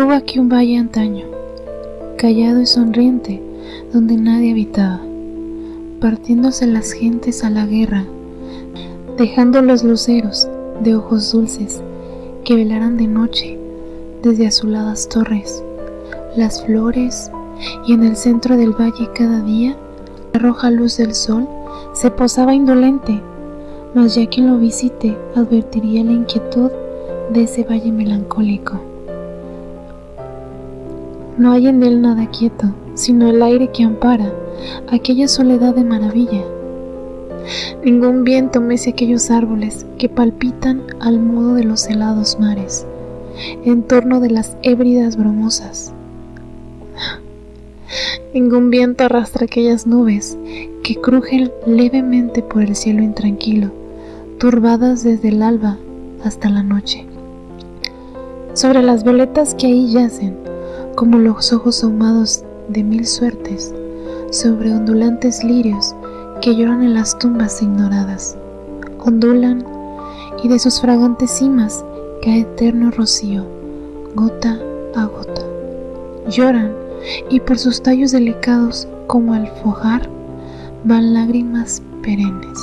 Hubo aquí un valle antaño, callado y sonriente, donde nadie habitaba, partiéndose las gentes a la guerra, dejando los luceros de ojos dulces que velaran de noche desde azuladas torres, las flores, y en el centro del valle cada día la roja luz del sol se posaba indolente, mas ya quien lo visite advertiría la inquietud de ese valle melancólico. No hay en él nada quieto, sino el aire que ampara aquella soledad de maravilla. Ningún viento mece aquellos árboles que palpitan al modo de los helados mares, en torno de las hébridas bromosas. Ningún viento arrastra aquellas nubes que crujen levemente por el cielo intranquilo, turbadas desde el alba hasta la noche. Sobre las violetas que ahí yacen, como los ojos ahumados de mil suertes, sobre ondulantes lirios que lloran en las tumbas ignoradas, ondulan y de sus fragantes cimas cae eterno rocío, gota a gota. Lloran y por sus tallos delicados como al fojar van lágrimas perennes.